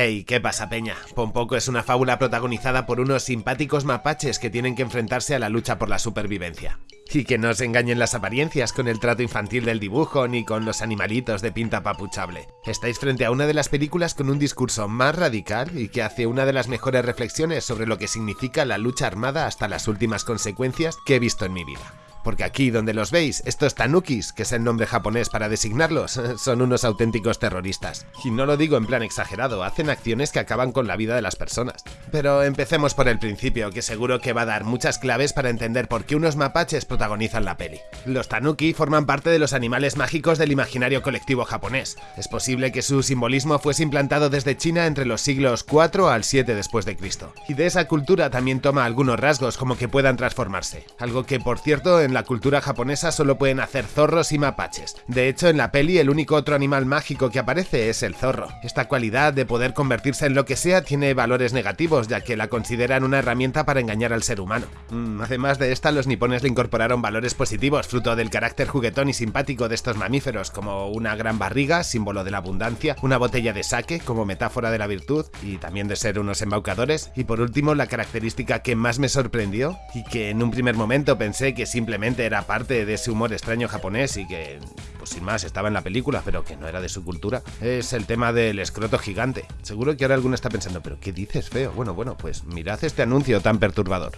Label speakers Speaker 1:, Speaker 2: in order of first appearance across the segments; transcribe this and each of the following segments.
Speaker 1: Hey, ¿qué pasa, Peña? Pompoco es una fábula protagonizada por unos simpáticos mapaches que tienen que enfrentarse a la lucha por la supervivencia. Y que no se engañen las apariencias con el trato infantil del dibujo ni con los animalitos de pinta papuchable. Estáis frente a una de las películas con un discurso más radical y que hace una de las mejores reflexiones sobre lo que significa la lucha armada hasta las últimas consecuencias que he visto en mi vida porque aquí donde los veis, estos tanukis, que es el nombre japonés para designarlos, son unos auténticos terroristas. Y no lo digo en plan exagerado, hacen acciones que acaban con la vida de las personas. Pero empecemos por el principio, que seguro que va a dar muchas claves para entender por qué unos mapaches protagonizan la peli. Los tanuki forman parte de los animales mágicos del imaginario colectivo japonés. Es posible que su simbolismo fuese implantado desde China entre los siglos 4 al 7 después de Cristo. Y de esa cultura también toma algunos rasgos como que puedan transformarse. Algo que por cierto en la cultura japonesa solo pueden hacer zorros y mapaches. De hecho, en la peli el único otro animal mágico que aparece es el zorro. Esta cualidad de poder convertirse en lo que sea tiene valores negativos, ya que la consideran una herramienta para engañar al ser humano. Mm, además de esta, los nipones le incorporaron valores positivos, fruto del carácter juguetón y simpático de estos mamíferos, como una gran barriga, símbolo de la abundancia, una botella de sake, como metáfora de la virtud, y también de ser unos embaucadores, y por último, la característica que más me sorprendió, y que en un primer momento pensé que simplemente era parte de ese humor extraño japonés y que, pues sin más, estaba en la película, pero que no era de su cultura, es el tema del escroto gigante. Seguro que ahora alguno está pensando, pero ¿qué dices, feo? Bueno, bueno, pues mirad este anuncio tan perturbador.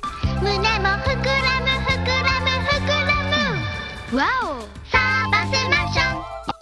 Speaker 1: ¡Wow!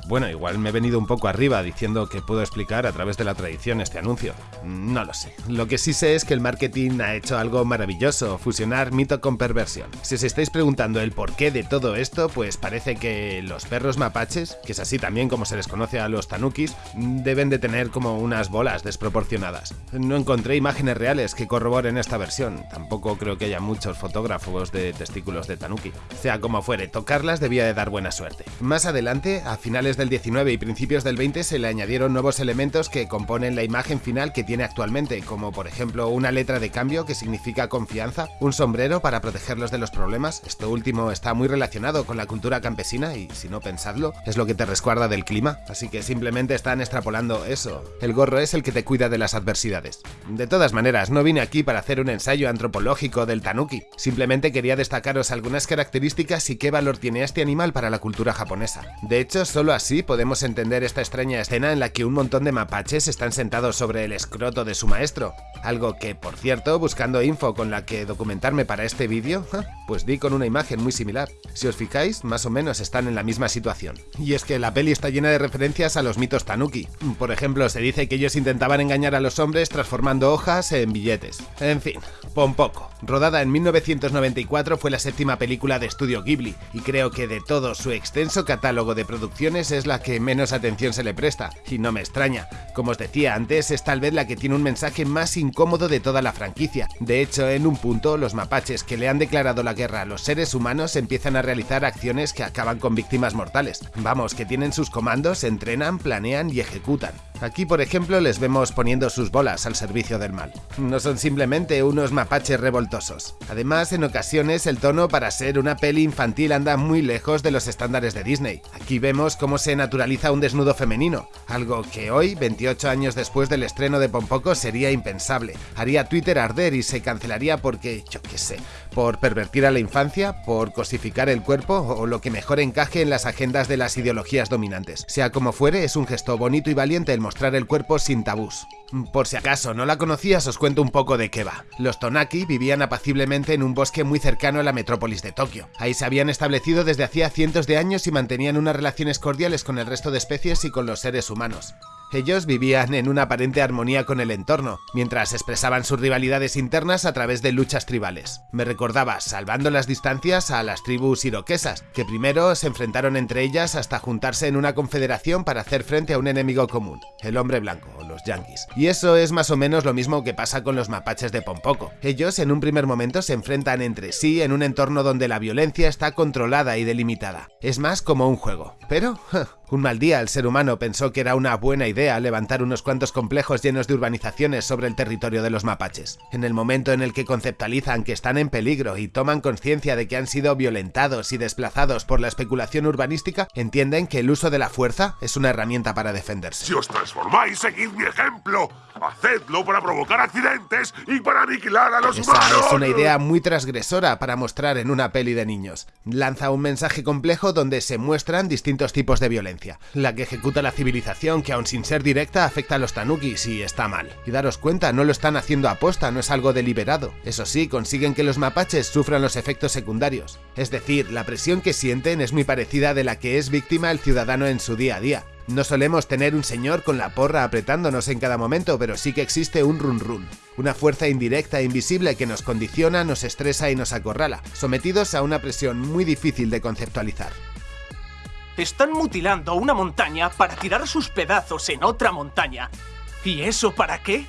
Speaker 1: Bueno, igual me he venido un poco arriba diciendo que puedo explicar a través de la tradición este anuncio. No lo sé. Lo que sí sé es que el marketing ha hecho algo maravilloso, fusionar mito con perversión. Si os estáis preguntando el porqué de todo esto, pues parece que los perros mapaches, que es así también como se les conoce a los tanukis, deben de tener como unas bolas desproporcionadas. No encontré imágenes reales que corroboren esta versión, tampoco creo que haya muchos fotógrafos de testículos de tanuki. Sea como fuere, tocarlas debía de dar buena suerte. Más adelante, a finales del 19 y principios del 20 se le añadieron nuevos elementos que componen la imagen final que tiene actualmente, como por ejemplo una letra de cambio que significa confianza, un sombrero para protegerlos de los problemas, esto último está muy relacionado con la cultura campesina y si no pensadlo, es lo que te resguarda del clima, así que simplemente están extrapolando eso. El gorro es el que te cuida de las adversidades. De todas maneras, no vine aquí para hacer un ensayo antropológico del tanuki, simplemente quería destacaros algunas características y qué valor tiene este animal para la cultura japonesa. De hecho, solo así Así podemos entender esta extraña escena en la que un montón de mapaches están sentados sobre el escroto de su maestro, algo que, por cierto, buscando info con la que documentarme para este vídeo, pues di con una imagen muy similar. Si os fijáis, más o menos están en la misma situación. Y es que la peli está llena de referencias a los mitos tanuki. Por ejemplo, se dice que ellos intentaban engañar a los hombres transformando hojas en billetes. En fin, poco. Rodada en 1994 fue la séptima película de estudio Ghibli, y creo que de todo su extenso catálogo de producciones es la que menos atención se le presta, y no me extraña. Como os decía antes, es tal vez la que tiene un mensaje más incómodo de toda la franquicia. De hecho, en un punto, los mapaches que le han declarado la guerra a los seres humanos empiezan a realizar acciones que acaban con víctimas mortales. Vamos, que tienen sus comandos, entrenan, planean y ejecutan. Aquí, por ejemplo, les vemos poniendo sus bolas al servicio del mal. No son simplemente unos mapaches revoltosos. Además, en ocasiones el tono para ser una peli infantil anda muy lejos de los estándares de Disney. Aquí vemos cómo se naturaliza un desnudo femenino, algo que hoy, 28 años después del estreno de Pompoco, sería impensable. Haría Twitter arder y se cancelaría porque, yo qué sé, por pervertir a la infancia, por cosificar el cuerpo o lo que mejor encaje en las agendas de las ideologías dominantes. Sea como fuere, es un gesto bonito y valiente el mostrar el cuerpo sin tabús. Por si acaso no la conocías, os cuento un poco de qué va. Los Tonaki vivían apaciblemente en un bosque muy cercano a la metrópolis de Tokio. Ahí se habían establecido desde hacía cientos de años y mantenían unas relaciones cordiales con el resto de especies y con los seres humanos. Ellos vivían en una aparente armonía con el entorno, mientras expresaban sus rivalidades internas a través de luchas tribales. Me recordaba, salvando las distancias, a las tribus iroquesas, que primero se enfrentaron entre ellas hasta juntarse en una confederación para hacer frente a un enemigo común, el hombre blanco, o los yanquis. Y eso es más o menos lo mismo que pasa con los mapaches de Pompoco. Ellos en un primer momento se enfrentan entre sí en un entorno donde la violencia está controlada y delimitada. Es más como un juego. Pero, un mal día el ser humano pensó que era una buena idea levantar unos cuantos complejos llenos de urbanizaciones sobre el territorio de los mapaches. En el momento en el que conceptualizan que están en peligro y toman conciencia de que han sido violentados y desplazados por la especulación urbanística, entienden que el uso de la fuerza es una herramienta para defenderse.
Speaker 2: Si os transformáis, seguid mi ejemplo. Hacedlo para provocar accidentes y para aniquilar a los
Speaker 1: Esa
Speaker 2: humanos.
Speaker 1: es una idea muy transgresora para mostrar en una peli de niños. Lanza un mensaje complejo donde se muestran distintos tipos de violencia. La que ejecuta la civilización, que aun sin ser directa afecta a los tanukis y está mal. Y daros cuenta, no lo están haciendo aposta, no es algo deliberado. Eso sí, consiguen que los mapaches sufran los efectos secundarios. Es decir, la presión que sienten es muy parecida de la que es víctima el ciudadano en su día a día. No solemos tener un señor con la porra apretándonos en cada momento, pero sí que existe un run run, una fuerza indirecta e invisible que nos condiciona, nos estresa y nos acorrala, sometidos a una presión muy difícil de conceptualizar.
Speaker 3: Están mutilando una montaña para tirar sus pedazos en otra montaña. ¿Y eso para qué?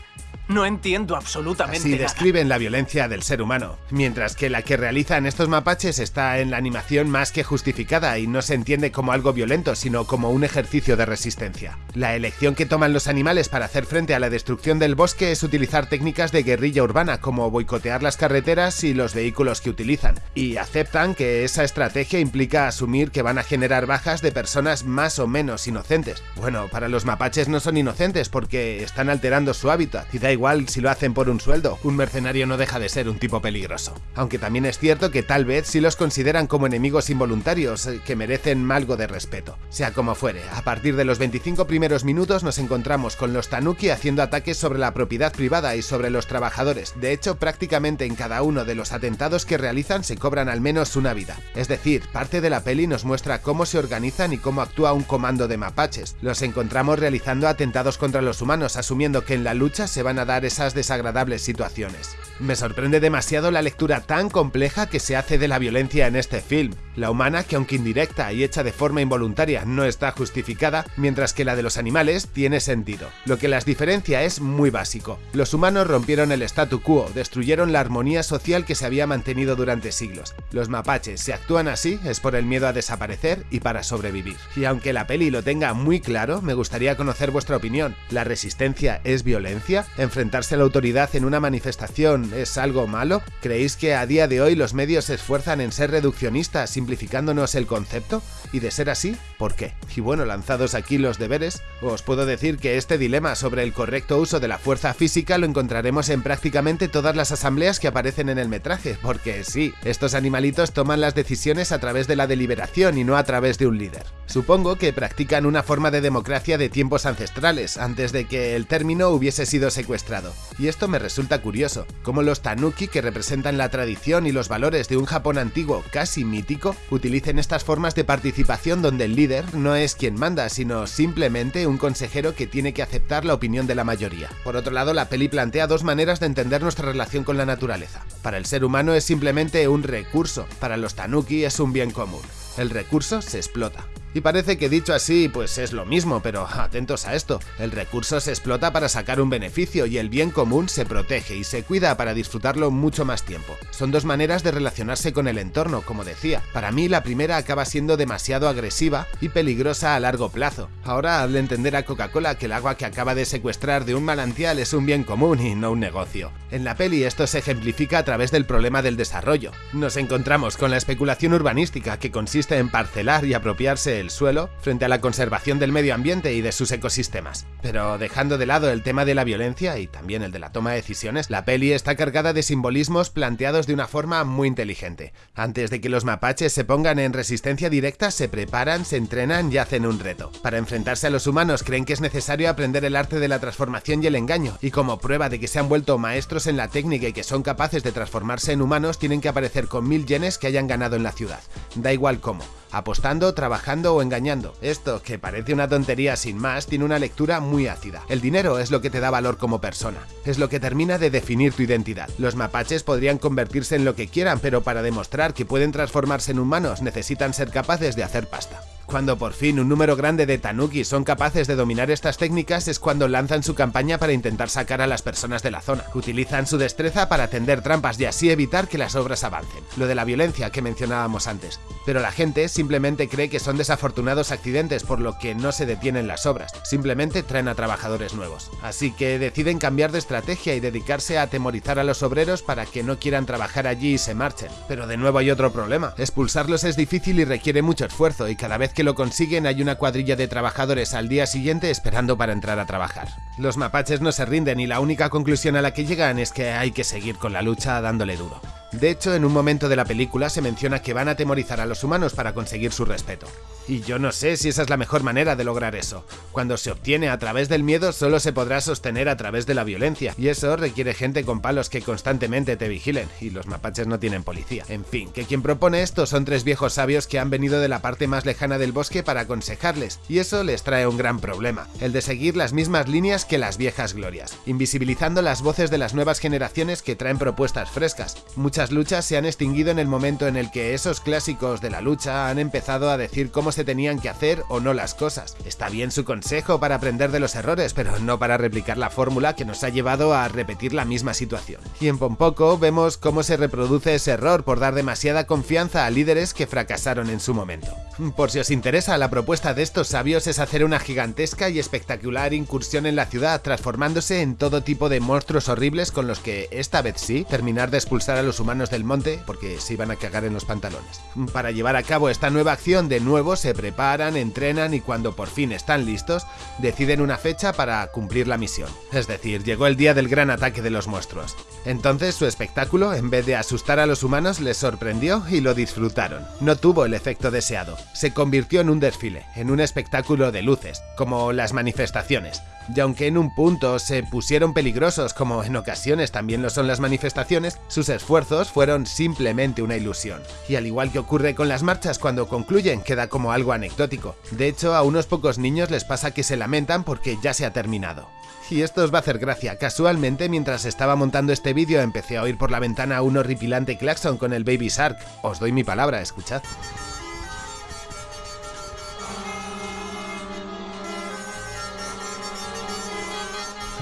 Speaker 3: No entiendo absolutamente
Speaker 1: Así
Speaker 3: nada.
Speaker 1: describen la violencia del ser humano, mientras que la que realizan estos mapaches está en la animación más que justificada y no se entiende como algo violento, sino como un ejercicio de resistencia. La elección que toman los animales para hacer frente a la destrucción del bosque es utilizar técnicas de guerrilla urbana como boicotear las carreteras y los vehículos que utilizan, y aceptan que esa estrategia implica asumir que van a generar bajas de personas más o menos inocentes. Bueno, para los mapaches no son inocentes porque están alterando su hábitat y da igual si lo hacen por un sueldo, un mercenario no deja de ser un tipo peligroso. Aunque también es cierto que tal vez sí los consideran como enemigos involuntarios eh, que merecen algo de respeto. Sea como fuere, a partir de los 25 primeros minutos nos encontramos con los tanuki haciendo ataques sobre la propiedad privada y sobre los trabajadores. De hecho, prácticamente en cada uno de los atentados que realizan se cobran al menos una vida. Es decir, parte de la peli nos muestra cómo se organizan y cómo actúa un comando de mapaches. Los encontramos realizando atentados contra los humanos, asumiendo que en la lucha se van a esas desagradables situaciones. Me sorprende demasiado la lectura tan compleja que se hace de la violencia en este film. La humana, que aunque indirecta y hecha de forma involuntaria, no está justificada, mientras que la de los animales tiene sentido. Lo que las diferencia es muy básico. Los humanos rompieron el statu quo, destruyeron la armonía social que se había mantenido durante siglos. Los mapaches, si actúan así, es por el miedo a desaparecer y para sobrevivir. Y aunque la peli lo tenga muy claro, me gustaría conocer vuestra opinión. ¿La resistencia es violencia? ¿Enfrentarse a la autoridad en una manifestación es algo malo? ¿Creéis que a día de hoy los medios se esfuerzan en ser reduccionistas, simplificándonos el concepto? Y de ser así, ¿por qué? Y bueno, lanzados aquí los deberes, os puedo decir que este dilema sobre el correcto uso de la fuerza física lo encontraremos en prácticamente todas las asambleas que aparecen en el metraje, porque sí, estos animalitos toman las decisiones a través de la deliberación y no a través de un líder. Supongo que practican una forma de democracia de tiempos ancestrales, antes de que el término hubiese sido secuestrado. Y esto me resulta curioso, cómo los tanuki, que representan la tradición y los valores de un Japón antiguo casi mítico, utilicen estas formas de participación donde el líder no es quien manda, sino simplemente un consejero que tiene que aceptar la opinión de la mayoría. Por otro lado, la peli plantea dos maneras de entender nuestra relación con la naturaleza. Para el ser humano es simplemente un recurso, para los tanuki es un bien común. El recurso se explota. Y parece que dicho así, pues es lo mismo, pero atentos a esto, el recurso se explota para sacar un beneficio y el bien común se protege y se cuida para disfrutarlo mucho más tiempo. Son dos maneras de relacionarse con el entorno, como decía. Para mí la primera acaba siendo demasiado agresiva y peligrosa a largo plazo. Ahora hazle entender a Coca-Cola que el agua que acaba de secuestrar de un manantial es un bien común y no un negocio. En la peli esto se ejemplifica a través del problema del desarrollo. Nos encontramos con la especulación urbanística que consiste en parcelar y apropiarse el suelo frente a la conservación del medio ambiente y de sus ecosistemas. Pero dejando de lado el tema de la violencia y también el de la toma de decisiones, la peli está cargada de simbolismos planteados de una forma muy inteligente. Antes de que los mapaches se pongan en resistencia directa, se preparan, se entrenan y hacen un reto. Para enfrentarse a los humanos creen que es necesario aprender el arte de la transformación y el engaño, y como prueba de que se han vuelto maestros en la técnica y que son capaces de transformarse en humanos, tienen que aparecer con mil yenes que hayan ganado en la ciudad. Da igual cómo apostando, trabajando o engañando. Esto, que parece una tontería sin más, tiene una lectura muy ácida. El dinero es lo que te da valor como persona, es lo que termina de definir tu identidad. Los mapaches podrían convertirse en lo que quieran, pero para demostrar que pueden transformarse en humanos necesitan ser capaces de hacer pasta. Cuando por fin un número grande de tanuki son capaces de dominar estas técnicas es cuando lanzan su campaña para intentar sacar a las personas de la zona. Utilizan su destreza para tender trampas y así evitar que las obras avancen. Lo de la violencia que mencionábamos antes. Pero la gente simplemente cree que son desafortunados accidentes por lo que no se detienen las obras. Simplemente traen a trabajadores nuevos. Así que deciden cambiar de estrategia y dedicarse a atemorizar a los obreros para que no quieran trabajar allí y se marchen. Pero de nuevo hay otro problema. Expulsarlos es difícil y requiere mucho esfuerzo y cada vez que que lo consiguen hay una cuadrilla de trabajadores al día siguiente esperando para entrar a trabajar. Los mapaches no se rinden y la única conclusión a la que llegan es que hay que seguir con la lucha dándole duro. De hecho, en un momento de la película se menciona que van a atemorizar a los humanos para conseguir su respeto. Y yo no sé si esa es la mejor manera de lograr eso. Cuando se obtiene a través del miedo solo se podrá sostener a través de la violencia, y eso requiere gente con palos que constantemente te vigilen, y los mapaches no tienen policía. En fin, que quien propone esto son tres viejos sabios que han venido de la parte más lejana del bosque para aconsejarles, y eso les trae un gran problema, el de seguir las mismas líneas que las viejas glorias, invisibilizando las voces de las nuevas generaciones que traen propuestas frescas. Muchas luchas se han extinguido en el momento en el que esos clásicos de la lucha han empezado a decir cómo se tenían que hacer o no las cosas. Está bien su consejo para aprender de los errores, pero no para replicar la fórmula que nos ha llevado a repetir la misma situación. Y en Pompoco vemos cómo se reproduce ese error por dar demasiada confianza a líderes que fracasaron en su momento. Por si os interesa, la propuesta de estos sabios es hacer una gigantesca y espectacular incursión en la ciudad, transformándose en todo tipo de monstruos horribles con los que, esta vez sí, terminar de expulsar a los humanos del monte porque se iban a cagar en los pantalones. Para llevar a cabo esta nueva acción, de nuevo se preparan, entrenan y cuando por fin están listos, deciden una fecha para cumplir la misión. Es decir, llegó el día del gran ataque de los monstruos. Entonces su espectáculo, en vez de asustar a los humanos, les sorprendió y lo disfrutaron. No tuvo el efecto deseado. Se convirtió en un desfile, en un espectáculo de luces, como las manifestaciones y aunque en un punto se pusieron peligrosos como en ocasiones también lo son las manifestaciones, sus esfuerzos fueron simplemente una ilusión. Y al igual que ocurre con las marchas cuando concluyen, queda como algo anecdótico. De hecho, a unos pocos niños les pasa que se lamentan porque ya se ha terminado. Y esto os va a hacer gracia, casualmente mientras estaba montando este vídeo empecé a oír por la ventana un horripilante claxon con el Baby Shark. Os doy mi palabra, escuchad.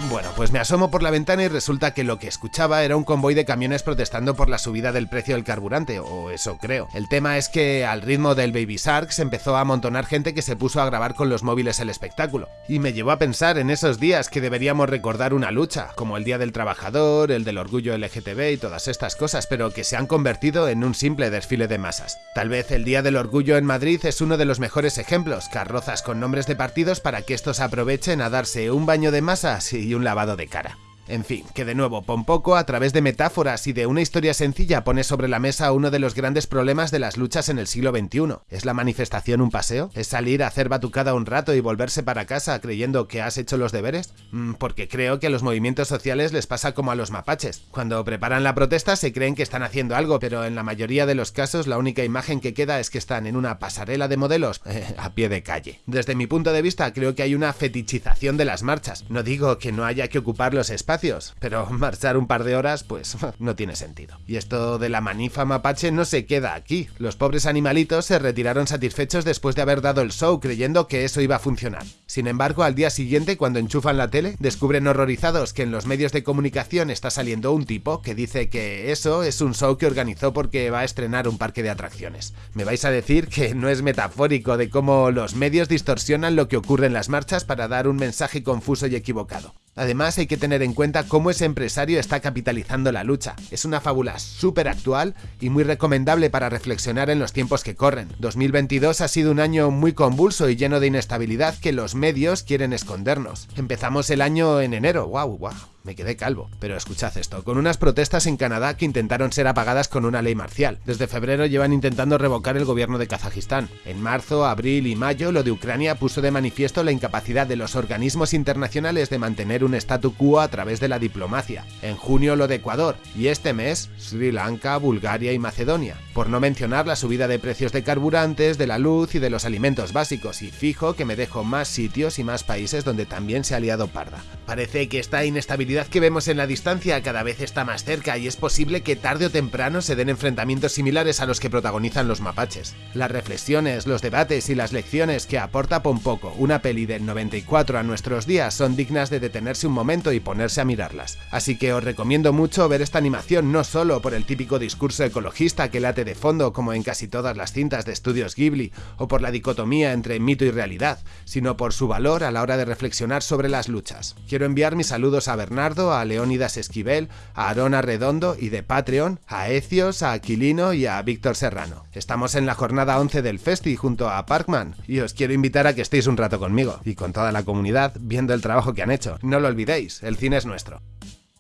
Speaker 1: Bueno, pues me asomo por la ventana y resulta que lo que escuchaba era un convoy de camiones protestando por la subida del precio del carburante, o eso creo. El tema es que al ritmo del Baby Shark se empezó a amontonar gente que se puso a grabar con los móviles el espectáculo. Y me llevó a pensar en esos días que deberíamos recordar una lucha, como el Día del Trabajador, el del Orgullo LGTB y todas estas cosas, pero que se han convertido en un simple desfile de masas. Tal vez el Día del Orgullo en Madrid es uno de los mejores ejemplos, carrozas con nombres de partidos para que estos aprovechen a darse un baño de masas y un lavado de cara. En fin, que de nuevo Pompoco, a través de metáforas y de una historia sencilla, pone sobre la mesa uno de los grandes problemas de las luchas en el siglo XXI. ¿Es la manifestación un paseo? ¿Es salir a hacer batucada un rato y volverse para casa creyendo que has hecho los deberes? Mm, porque creo que a los movimientos sociales les pasa como a los mapaches. Cuando preparan la protesta se creen que están haciendo algo, pero en la mayoría de los casos la única imagen que queda es que están en una pasarela de modelos a pie de calle. Desde mi punto de vista creo que hay una fetichización de las marchas. No digo que no haya que ocupar los espacios, pero marchar un par de horas pues no tiene sentido. Y esto de la manifa mapache no se queda aquí. Los pobres animalitos se retiraron satisfechos después de haber dado el show creyendo que eso iba a funcionar. Sin embargo, al día siguiente, cuando enchufan la tele, descubren horrorizados que en los medios de comunicación está saliendo un tipo que dice que eso es un show que organizó porque va a estrenar un parque de atracciones. Me vais a decir que no es metafórico de cómo los medios distorsionan lo que ocurre en las marchas para dar un mensaje confuso y equivocado. Además hay que tener en cuenta cómo ese empresario está capitalizando la lucha. Es una fábula súper actual y muy recomendable para reflexionar en los tiempos que corren. 2022 ha sido un año muy convulso y lleno de inestabilidad que los medios quieren escondernos. Empezamos el año en enero, wow, wow me quedé calvo. Pero escuchad esto, con unas protestas en Canadá que intentaron ser apagadas con una ley marcial. Desde febrero llevan intentando revocar el gobierno de Kazajistán. En marzo, abril y mayo, lo de Ucrania puso de manifiesto la incapacidad de los organismos internacionales de mantener un statu quo a través de la diplomacia. En junio, lo de Ecuador. Y este mes, Sri Lanka, Bulgaria y Macedonia. Por no mencionar la subida de precios de carburantes, de la luz y de los alimentos básicos. Y fijo que me dejo más sitios y más países donde también se ha liado parda. Parece que esta inestabilidad que vemos en la distancia cada vez está más cerca y es posible que tarde o temprano se den enfrentamientos similares a los que protagonizan los mapaches. Las reflexiones, los debates y las lecciones que aporta Pompoco, una peli del 94 a nuestros días, son dignas de detenerse un momento y ponerse a mirarlas. Así que os recomiendo mucho ver esta animación no solo por el típico discurso ecologista que late de fondo como en casi todas las cintas de estudios Ghibli, o por la dicotomía entre mito y realidad, sino por su valor a la hora de reflexionar sobre las luchas. Quiero enviar mis saludos a Bernard Bernardo, a Leónidas Esquivel, a Arona Redondo y de Patreon, a Ecios, a Aquilino y a Víctor Serrano. Estamos en la jornada 11 del Festi junto a Parkman y os quiero invitar a que estéis un rato conmigo y con toda la comunidad viendo el trabajo que han hecho. No lo olvidéis, el cine es nuestro.